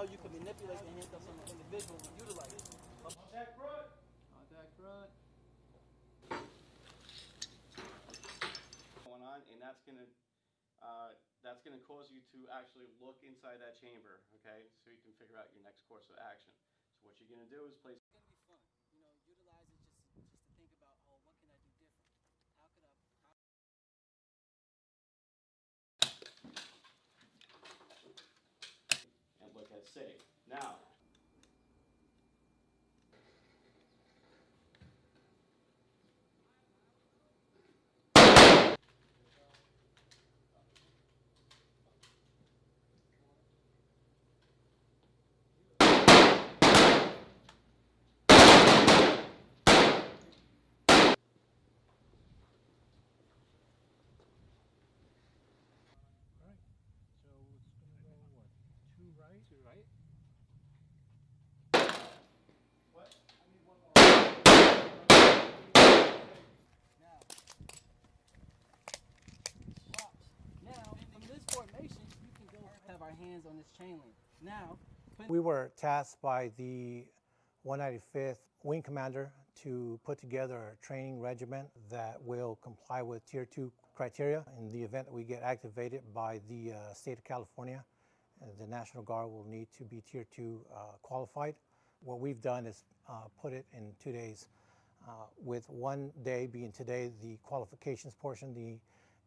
how you can manipulate the handcuffs on the individual and utilize it. Contact front. Contact front. going on, and that's gonna, uh, that's gonna cause you to actually look inside that chamber, okay? So you can figure out your next course of action. So what you're gonna do is place It's gonna be fun. You know, utilize it just just to think about, oh, what can I do different? How could I? How safe. Now, right? Two right. Now, swaps. Now, from this formation, you can go have our hands on this chain link. Now, We were tasked by the 195th Wing Commander to put together a training regiment that will comply with Tier 2 criteria. In the event that we get activated by the uh, state of California, the National Guard will need to be Tier 2 uh, qualified. What we've done is uh, put it in two days, uh, with one day being today the qualifications portion, the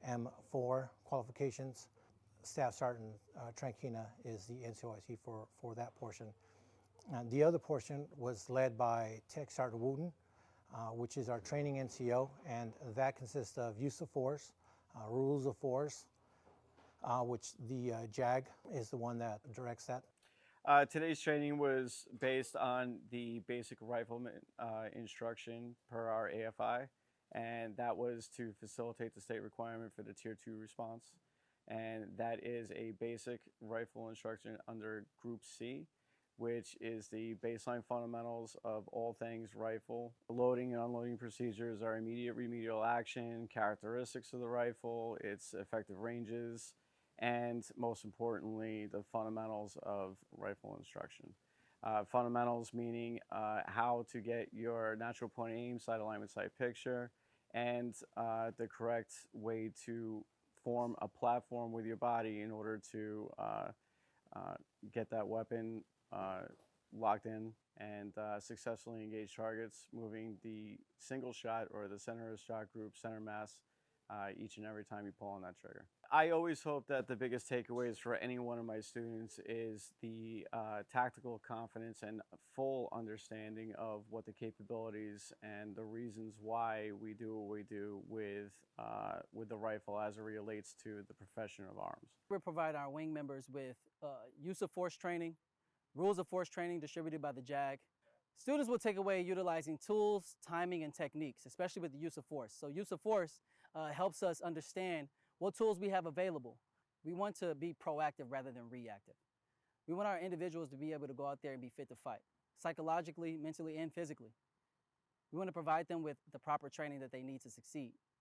M4 qualifications. Staff Sergeant uh, Trankina is the NCOIC for, for that portion. And the other portion was led by Tech Sergeant Wooten, uh, which is our training NCO, and that consists of use of force, uh, rules of force, uh, which the uh, JAG is the one that directs that. Uh, today's training was based on the basic rifleman uh, instruction per our AFI, and that was to facilitate the state requirement for the Tier 2 response. And that is a basic rifle instruction under Group C, which is the baseline fundamentals of all things rifle. Loading and unloading procedures are immediate remedial action, characteristics of the rifle, its effective ranges, and most importantly, the fundamentals of rifle instruction. Uh, fundamentals meaning uh, how to get your natural point of aim, sight alignment, sight picture, and uh, the correct way to form a platform with your body in order to uh, uh, get that weapon uh, locked in and successfully engage targets, moving the single shot or the center of shot group, center mass, uh, each and every time you pull on that trigger. I always hope that the biggest takeaways for any one of my students is the uh, tactical confidence and full understanding of what the capabilities and the reasons why we do what we do with, uh, with the rifle as it relates to the profession of arms. we provide our wing members with uh, use of force training, rules of force training distributed by the JAG. Students will take away utilizing tools, timing, and techniques, especially with the use of force. So use of force uh, helps us understand what tools we have available. We want to be proactive rather than reactive. We want our individuals to be able to go out there and be fit to fight, psychologically, mentally, and physically. We want to provide them with the proper training that they need to succeed.